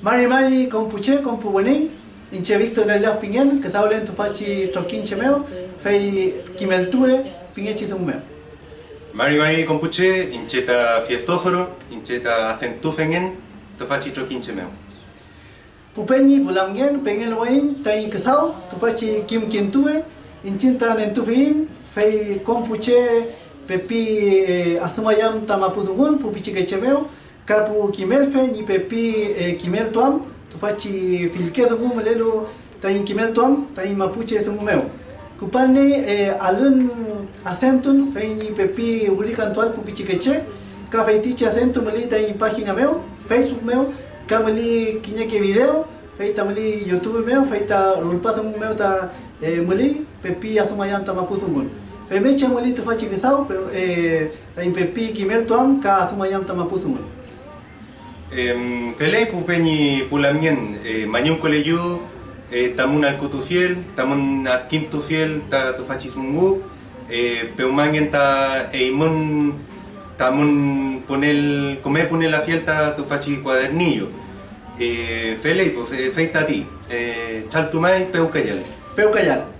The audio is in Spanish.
Mari Mari compuche, compu buenei, inche Víctor Galileo Piñel, que sabe en tu fachi troquinche meo, fei kimeltue, piñechi un meo. Mari Mari compuche, incheta fiestóforo, incheta acentufengen, tu fachi troquinche meo. Pupeñi, pulamgen, pengen wain, tain kesau, tu fachi kim kintue, inchinta nentufin, fei compuche, pepi eh, azumayam tamapuzungun, pupichi quechemeo, ca pu chimel fe ni pe pi chimel toam tu faci filke de mum lelo ta in chimel toam ta in mapuche de mumeu cu palne alun acentun fe ni pe pi uri cantual pu pichiqueche ca fe tiche acentun meli ta in pagina meu facebook meu ca meli quiñeque video feita meli youtube meu feita rulpasa meu ta meli pe pi asumayam ta mapuzumun Femecha meli tu faci gisau, pero eh, ta impepi kimel ka asumayam ta mapuzumun. Pelé pupeñi pulamien eh, mañun coleyu eh, tamun al kutufiel, tamun at quintufiel ta tu fachisungu, eh, peumangien ta eimun tamun ponel comer poner la fiel ta tu fachi cuadernillo. Pelé, pues feita ti, chaltumay peucayal. Peucayal.